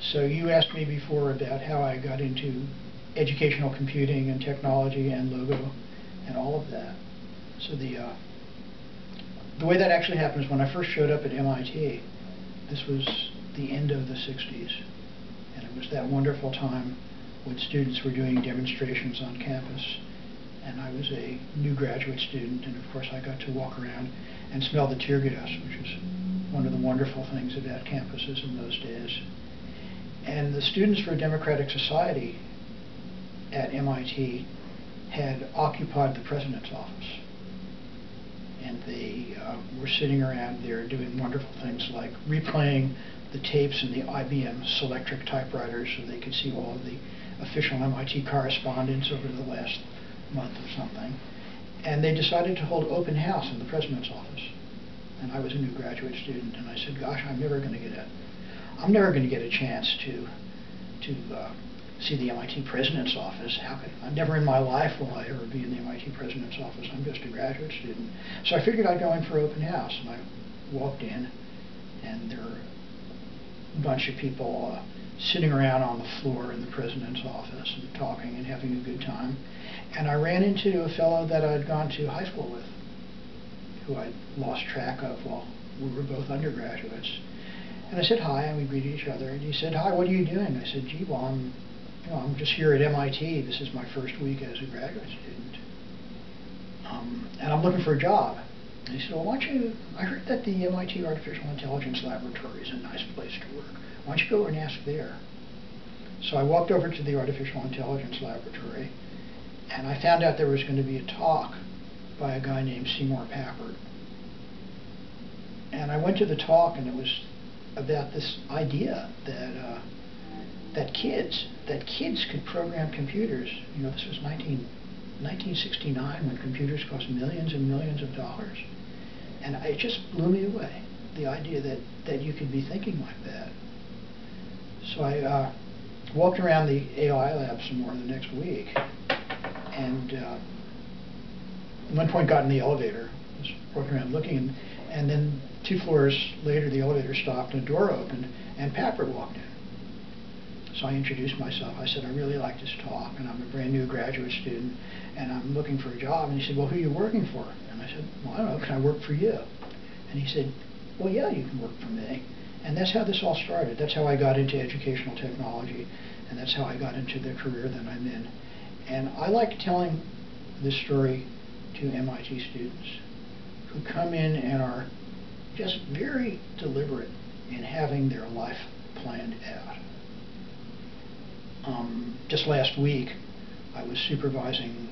So you asked me before about how I got into educational computing and technology and logo and all of that. So the uh, the way that actually happened is when I first showed up at MIT, this was the end of the 60s. And it was that wonderful time when students were doing demonstrations on campus. And I was a new graduate student, and of course I got to walk around and smell the tear gas, which was one of the wonderful things about campuses in those days. And the Students for a Democratic Society at MIT had occupied the president's office. And they uh, were sitting around there doing wonderful things like replaying the tapes in the IBM Selectric typewriters so they could see all of the official MIT correspondence over the last month or something. And they decided to hold open house in the president's office. And I was a new graduate student, and I said, gosh, I'm never going to get a, I'm never going to get a chance to, to uh, see the MIT president's office. How could, I never in my life will I ever be in the MIT president's office. I'm just a graduate student. So I figured I'd go in for open house, and I walked in, and there were a bunch of people uh, sitting around on the floor in the president's office and talking and having a good time. And I ran into a fellow that I'd gone to high school with, who I'd lost track of while we were both undergraduates. And I said hi, and we greeted each other. And he said, "Hi, what are you doing?" I said, "Gee, well, I'm, you know, I'm just here at MIT. This is my first week as a graduate student, um, and I'm looking for a job." And he said, "Well, why don't you? I heard that the MIT Artificial Intelligence Laboratory is a nice place to work. Why don't you go and ask there?" So I walked over to the Artificial Intelligence Laboratory, and I found out there was going to be a talk by a guy named Seymour Papert. And I went to the talk, and it was about this idea that uh, that kids that kids could program computers. You know, this was 19, 1969 when computers cost millions and millions of dollars, and it just blew me away. The idea that that you could be thinking like that. So I uh, walked around the AI lab some more the next week, and uh, at one point got in the elevator, was walking around looking, and, then two floors later the elevator stopped and a door opened, and Papert walked in. So I introduced myself. I said, I really like this talk, and I'm a brand new graduate student, and I'm looking for a job. And he said, well, who are you working for? And I said, well, I don't know, can I work for you? And he said, well, yeah, you can work for me. And that's how this all started. That's how I got into educational technology, and that's how I got into the career that I'm in. And I like telling this story to MIT students who come in and are just very deliberate in having their life planned out. Um, just last week, I was supervising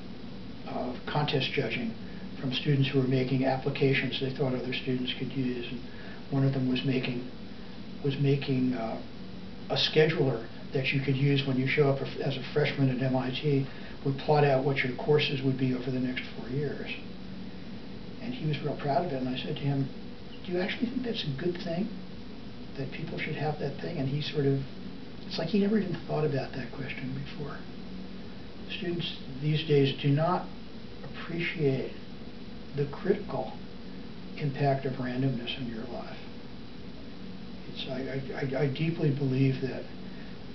uh, contest judging from students who were making applications they thought other students could use, and one of them was making was making uh, a scheduler that you could use when you show up as a freshman at MIT would plot out what your courses would be over the next four years. He was real proud of it, and I said to him, do you actually think that's a good thing? That people should have that thing? And he sort of, it's like he never even thought about that question before. Students these days do not appreciate the critical impact of randomness in your life. It's, I, I, I deeply believe that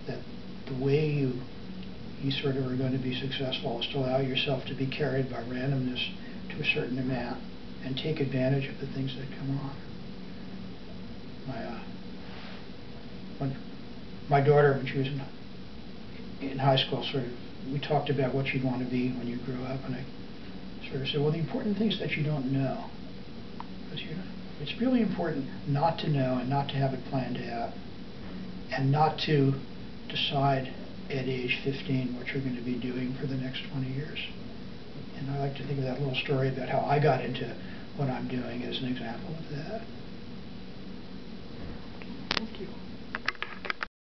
that the way you you sort of are going to be successful is to allow yourself to be carried by randomness to a certain amount and take advantage of the things that come on. My uh, when my daughter, when she was in in high school, sort of we talked about what you'd want to be when you grew up, and I sort of said, well, the important things that you don't know, because it's really important not to know and not to have it planned out, and not to decide at age 15 what you're going to be doing for the next 20 years. And I like to think of that little story about how I got into what I'm doing as an example of that. Thank you.